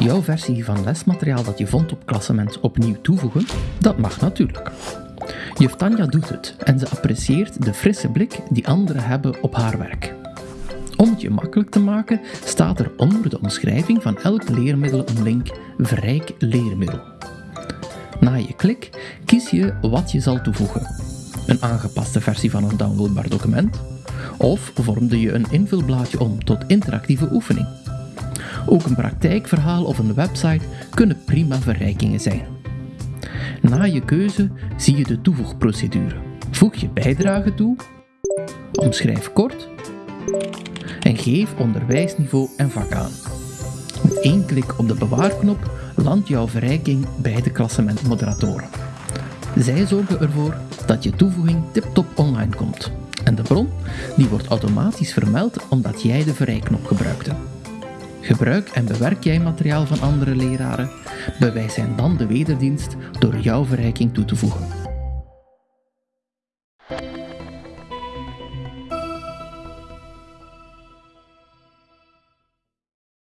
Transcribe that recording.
Jouw versie van lesmateriaal dat je vond op klassement opnieuw toevoegen? Dat mag natuurlijk. Juf Tanja doet het en ze apprecieert de frisse blik die anderen hebben op haar werk. Om het je makkelijk te maken, staat er onder de omschrijving van elk leermiddel een link Verrijk leermiddel. Na je klik kies je wat je zal toevoegen. Een aangepaste versie van een downloadbaar document, of vormde je een invulblaadje om tot interactieve oefening. Ook een praktijkverhaal of een website kunnen prima verrijkingen zijn. Na je keuze zie je de toevoegprocedure. Voeg je bijdrage toe, omschrijf kort en geef onderwijsniveau en vak aan. Met één klik op de bewaarknop landt jouw verrijking bij de klassementmoderatoren. Zij zorgen ervoor dat je toevoeging tip-top online komt. En de bron die wordt automatisch vermeld omdat jij de verrijknop gebruikte. Gebruik en bewerk jij materiaal van andere leraren? Bewijs hen dan de wederdienst door jouw verrijking toe te voegen.